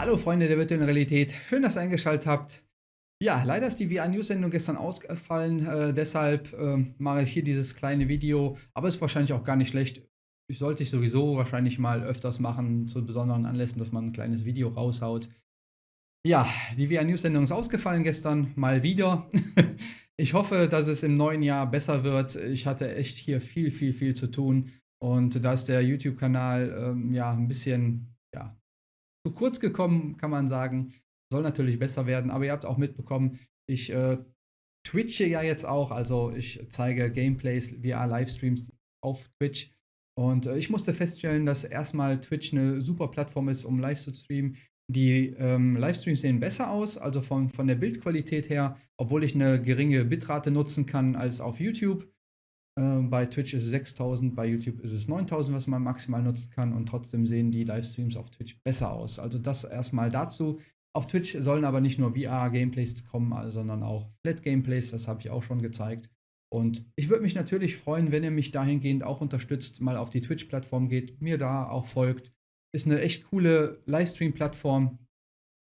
Hallo Freunde der virtuellen Realität, schön, dass ihr eingeschaltet habt. Ja, leider ist die VR-News-Sendung gestern ausgefallen, äh, deshalb äh, mache ich hier dieses kleine Video, aber ist wahrscheinlich auch gar nicht schlecht. Ich sollte ich sowieso wahrscheinlich mal öfters machen, zu besonderen Anlässen, dass man ein kleines Video raushaut. Ja, die VR-News-Sendung ist ausgefallen gestern, mal wieder. ich hoffe, dass es im neuen Jahr besser wird. Ich hatte echt hier viel, viel, viel zu tun. Und da ist der YouTube-Kanal ähm, ja ein bisschen ja, zu kurz gekommen, kann man sagen. Soll natürlich besser werden, aber ihr habt auch mitbekommen, ich äh, twitche ja jetzt auch, also ich zeige Gameplays via Livestreams auf Twitch. Und äh, ich musste feststellen, dass erstmal Twitch eine super Plattform ist, um live zu streamen. Die ähm, Livestreams sehen besser aus, also von, von der Bildqualität her, obwohl ich eine geringe Bitrate nutzen kann als auf YouTube. Äh, bei Twitch ist es 6000, bei YouTube ist es 9000, was man maximal nutzen kann und trotzdem sehen die Livestreams auf Twitch besser aus. Also das erstmal dazu. Auf Twitch sollen aber nicht nur VR-Gameplays kommen, sondern auch Flat-Gameplays, das habe ich auch schon gezeigt. Und ich würde mich natürlich freuen, wenn ihr mich dahingehend auch unterstützt, mal auf die Twitch-Plattform geht, mir da auch folgt. Ist eine echt coole Livestream-Plattform,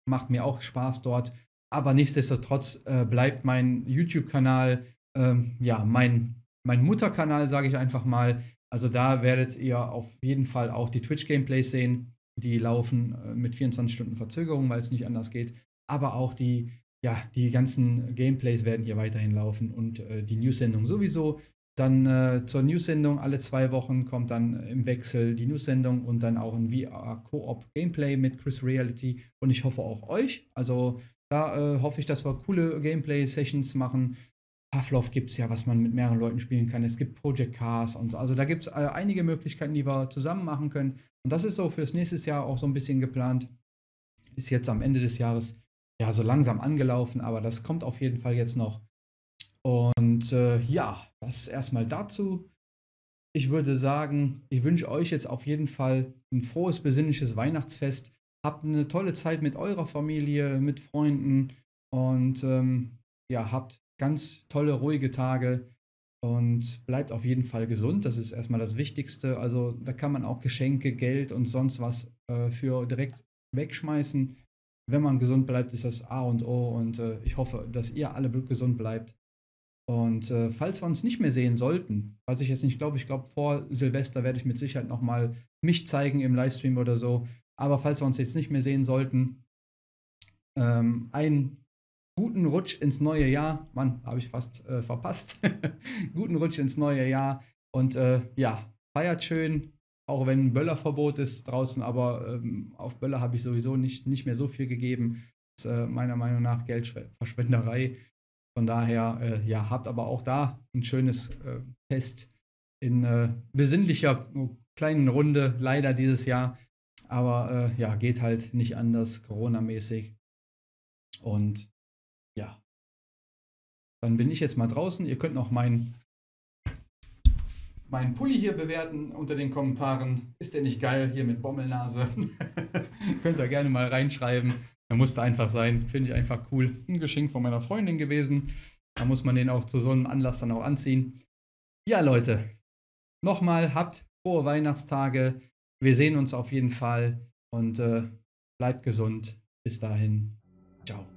macht mir auch Spaß dort. Aber nichtsdestotrotz äh, bleibt mein YouTube-Kanal ähm, ja mein mein Mutterkanal, sage ich einfach mal. Also da werdet ihr auf jeden Fall auch die Twitch-Gameplays sehen. Die laufen äh, mit 24 Stunden Verzögerung, weil es nicht anders geht. Aber auch die, ja, die ganzen Gameplays werden hier weiterhin laufen und äh, die News-Sendung sowieso. Dann äh, zur News-Sendung alle zwei Wochen kommt dann im Wechsel die News-Sendung und dann auch ein VR-Koop-Gameplay mit Chris Reality und ich hoffe auch euch. Also da äh, hoffe ich, dass wir coole Gameplay-Sessions machen Pavlov gibt es ja, was man mit mehreren Leuten spielen kann. Es gibt Project Cars und so. Also da gibt es äh, einige Möglichkeiten, die wir zusammen machen können. Und das ist so fürs nächste Jahr auch so ein bisschen geplant. Ist jetzt am Ende des Jahres ja so langsam angelaufen, aber das kommt auf jeden Fall jetzt noch. Und äh, ja, das erstmal dazu. Ich würde sagen, ich wünsche euch jetzt auf jeden Fall ein frohes, besinnliches Weihnachtsfest. Habt eine tolle Zeit mit eurer Familie, mit Freunden und ähm, ja, habt ganz tolle, ruhige Tage und bleibt auf jeden Fall gesund. Das ist erstmal das Wichtigste. Also da kann man auch Geschenke, Geld und sonst was äh, für direkt wegschmeißen. Wenn man gesund bleibt, ist das A und O und äh, ich hoffe, dass ihr alle gesund bleibt. Und äh, falls wir uns nicht mehr sehen sollten, was ich jetzt nicht glaube, ich glaube vor Silvester werde ich mit Sicherheit nochmal mich zeigen im Livestream oder so. Aber falls wir uns jetzt nicht mehr sehen sollten, ähm, ein guten Rutsch ins neue Jahr. Mann, habe ich fast äh, verpasst. guten Rutsch ins neue Jahr. Und äh, ja, feiert schön, auch wenn Böllerverbot ist draußen, aber ähm, auf Böller habe ich sowieso nicht, nicht mehr so viel gegeben. Das ist äh, meiner Meinung nach Geldverschwenderei. Von daher, äh, ja, habt aber auch da ein schönes äh, Fest in äh, besinnlicher kleinen Runde, leider dieses Jahr. Aber ja, geht halt nicht anders, Corona-mäßig. Und ja. Dann bin ich jetzt mal draußen. Ihr könnt noch meinen mein Pulli hier bewerten unter den Kommentaren. Ist der nicht geil hier mit Bommelnase? könnt ihr gerne mal reinschreiben. Er musste einfach sein. Finde ich einfach cool. Ein Geschenk von meiner Freundin gewesen. Da muss man den auch zu so einem Anlass dann auch anziehen. Ja, Leute. Nochmal, habt frohe Weihnachtstage. Wir sehen uns auf jeden Fall und äh, bleibt gesund. Bis dahin. Ciao.